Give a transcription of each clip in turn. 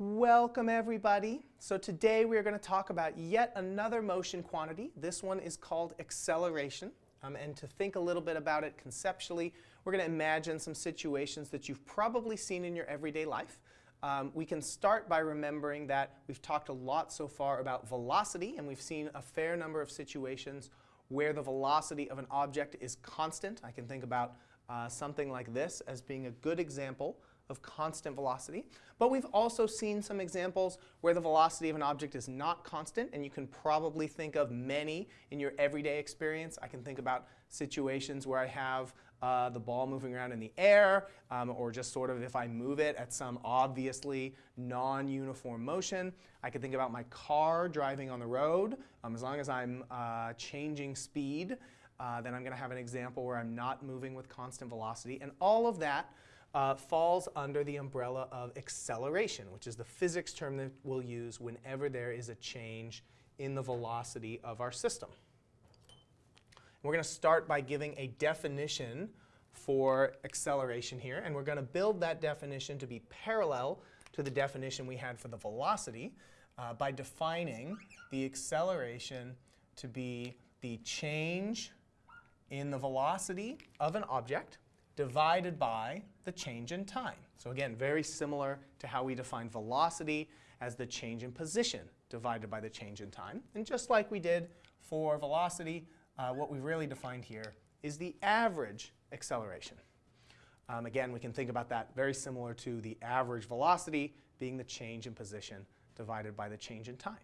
Welcome everybody. So today we are going to talk about yet another motion quantity. This one is called acceleration. Um, and to think a little bit about it conceptually, we're going to imagine some situations that you've probably seen in your everyday life. Um, we can start by remembering that we've talked a lot so far about velocity, and we've seen a fair number of situations where the velocity of an object is constant. I can think about uh, something like this as being a good example of constant velocity. But we've also seen some examples where the velocity of an object is not constant, and you can probably think of many in your everyday experience. I can think about situations where I have uh, the ball moving around in the air, um, or just sort of if I move it at some obviously non-uniform motion. I can think about my car driving on the road. Um, as long as I'm uh, changing speed, uh, then I'm going to have an example where I'm not moving with constant velocity. And all of that uh, falls under the umbrella of acceleration, which is the physics term that we'll use whenever there is a change in the velocity of our system. We're going to start by giving a definition for acceleration here, and we're going to build that definition to be parallel to the definition we had for the velocity uh, by defining the acceleration to be the change in the velocity of an object divided by the change in time. So again, very similar to how we define velocity as the change in position divided by the change in time. And just like we did for velocity, uh, what we've really defined here is the average acceleration. Um, again, we can think about that very similar to the average velocity being the change in position divided by the change in time.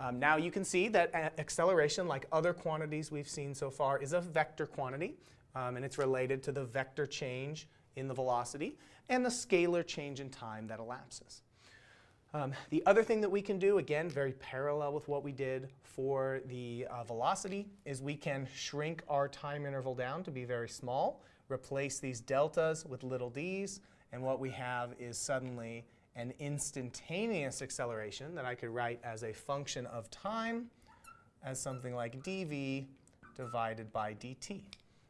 Um, now you can see that acceleration, like other quantities we've seen so far, is a vector quantity um, and it's related to the vector change in the velocity and the scalar change in time that elapses. Um, the other thing that we can do, again, very parallel with what we did for the uh, velocity, is we can shrink our time interval down to be very small, replace these deltas with little d's, and what we have is suddenly an instantaneous acceleration that I could write as a function of time as something like dv divided by dt.